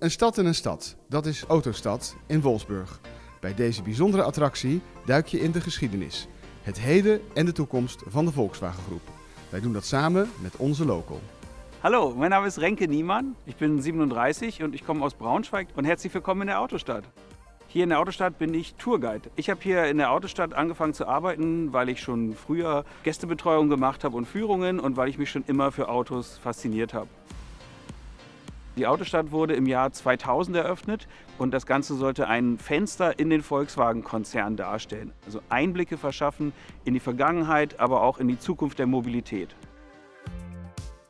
Een stad in een stad, dat is Autostad in Wolfsburg. Bij deze bijzondere attractie duik je in de geschiedenis, het heden en de toekomst van de Volkswagen Groep. Wij doen dat samen met onze local. Hallo, mein Name ist Renke Niemann. Ich bin 37 und ich komme aus Braunschweig und herzlich willkommen in der Autostadt. Hier in der Autostadt bin ich Tourguide. Ich habe hier in der Autostadt angefangen zu arbeiten, weil ich schon früher Gästebetreuung gemacht habe und Führungen und weil ich mich schon immer für Autos fasziniert habe. Die Autostadt wurde im Jahr 2000 eröffnet und das Ganze sollte ein Fenster in den Volkswagen-Konzern darstellen. Also Einblicke verschaffen in die Vergangenheit, aber auch in die Zukunft der Mobilität.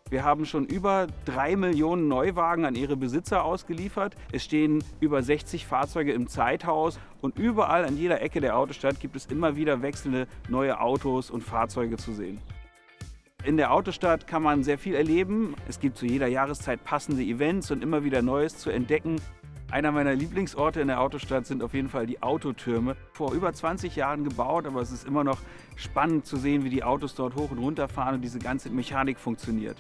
Wir haben schon über drei Millionen Neuwagen an ihre Besitzer ausgeliefert. Es stehen über 60 Fahrzeuge im Zeithaus und überall an jeder Ecke der Autostadt gibt es immer wieder wechselnde neue Autos und Fahrzeuge zu sehen. In der Autostadt kann man sehr viel erleben. Es gibt zu jeder Jahreszeit passende Events und immer wieder Neues zu entdecken. Einer meiner Lieblingsorte in der Autostadt sind auf jeden Fall die Autotürme. Vor über 20 Jahren gebaut, aber es ist immer noch spannend zu sehen, wie die Autos dort hoch und runter fahren und diese ganze Mechanik funktioniert.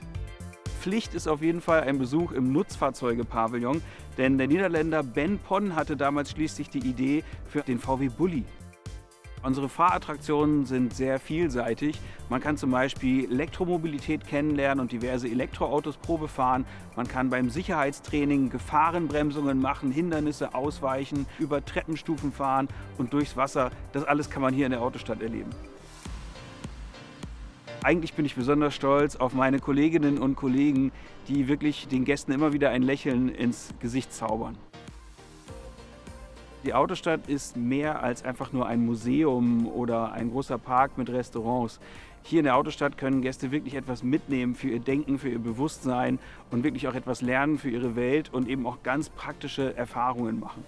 Pflicht ist auf jeden Fall ein Besuch im Nutzfahrzeuge-Pavillon, denn der Niederländer Ben Pon hatte damals schließlich die Idee für den VW Bulli. Unsere Fahrattraktionen sind sehr vielseitig. Man kann zum Beispiel Elektromobilität kennenlernen und diverse Elektroautos Probe fahren. Man kann beim Sicherheitstraining Gefahrenbremsungen machen, Hindernisse ausweichen, über Treppenstufen fahren und durchs Wasser. Das alles kann man hier in der Autostadt erleben. Eigentlich bin ich besonders stolz auf meine Kolleginnen und Kollegen, die wirklich den Gästen immer wieder ein Lächeln ins Gesicht zaubern. Die Autostadt ist mehr als einfach nur ein Museum oder ein großer Park mit Restaurants. Hier in der Autostadt können Gäste wirklich etwas mitnehmen für ihr Denken, für ihr Bewusstsein und wirklich auch etwas lernen für ihre Welt und eben auch ganz praktische Erfahrungen machen.